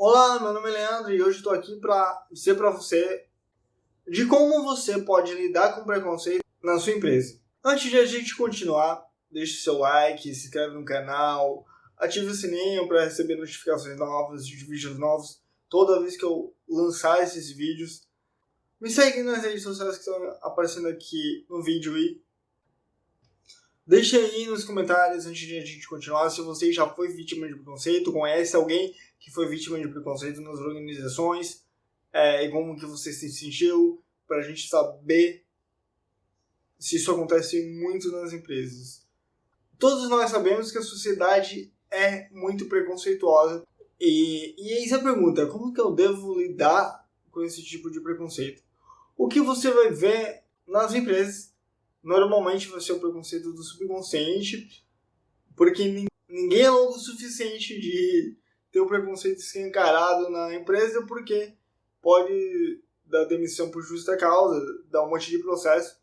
Olá, meu nome é Leandro e hoje estou aqui para dizer para você de como você pode lidar com preconceito na sua empresa. Antes de a gente continuar, deixe seu like, se inscreve no canal, ative o sininho para receber notificações novas de vídeos novos toda vez que eu lançar esses vídeos. Me segue nas redes sociais que estão aparecendo aqui no vídeo e deixe aí nos comentários antes de a gente continuar se você já foi vítima de preconceito, conhece alguém que foi vítima de preconceito nas organizações é, e como que você se sentiu, para a gente saber se isso acontece muito nas empresas. Todos nós sabemos que a sociedade é muito preconceituosa e, e aí a pergunta, como que eu devo lidar com esse tipo de preconceito? O que você vai ver nas empresas normalmente vai ser o preconceito do subconsciente, porque ninguém é louco o suficiente de ter o preconceito escancarado na empresa porque pode dar demissão por justa causa, dar um monte de processo.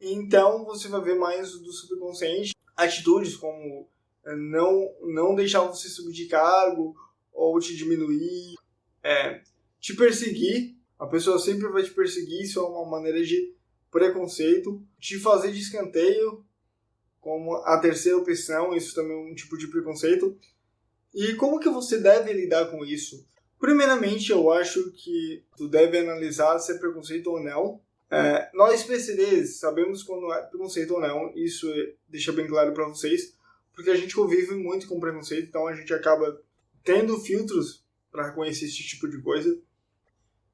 Então você vai ver mais do subconsciente, atitudes como eh, não, não deixar você subir de cargo ou te diminuir, é, te perseguir. A pessoa sempre vai te perseguir, isso é uma maneira de preconceito. Te fazer de escanteio como a terceira opção, isso também é um tipo de preconceito. E como que você deve lidar com isso? Primeiramente, eu acho que tu deve analisar se é preconceito ou não. É, nós PCDs sabemos quando é preconceito ou não, isso deixa bem claro para vocês, porque a gente convive muito com preconceito, então a gente acaba tendo filtros para reconhecer esse tipo de coisa.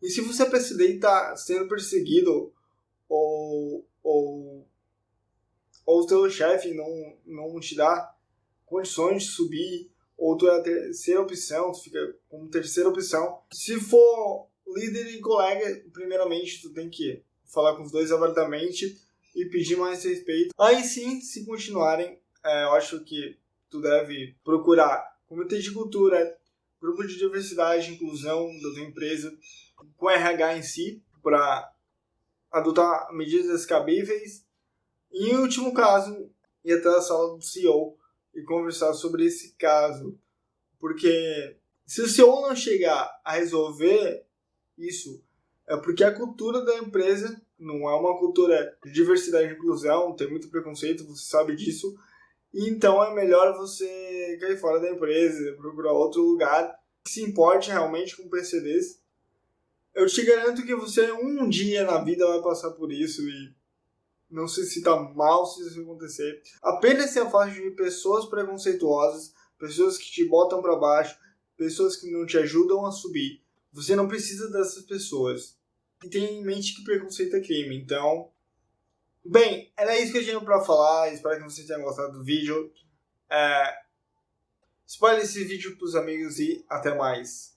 E se você é PCD e está sendo perseguido ou, ou, ou o teu chefe não, não te dá condições de subir ou tu é a terceira opção, tu fica como terceira opção. Se for líder e colega, primeiramente tu tem que falar com os dois abertamente e pedir mais respeito. Aí sim, se continuarem, é, eu acho que tu deve procurar comitê de cultura, grupo de diversidade e inclusão da tua empresa, com RH em si, para adotar medidas cabíveis. E em último caso, ir até a sala do CEO e conversar sobre esse caso. Porque se o CEO não chegar a resolver isso, é porque a cultura da empresa não é uma cultura de diversidade e inclusão, tem muito preconceito, você sabe disso. Então é melhor você cair fora da empresa, procurar outro lugar que se importe realmente com PCDs. Eu te garanto que você um dia na vida vai passar por isso e não se sinta mal se isso acontecer. Apenas se afaste de pessoas preconceituosas, pessoas que te botam para baixo, pessoas que não te ajudam a subir. Você não precisa dessas pessoas. E tenha em mente que preconceito é crime, então... Bem, era isso que eu tinha para falar, espero que vocês tenham gostado do vídeo. É... Espalhe esse vídeo pros amigos e até mais.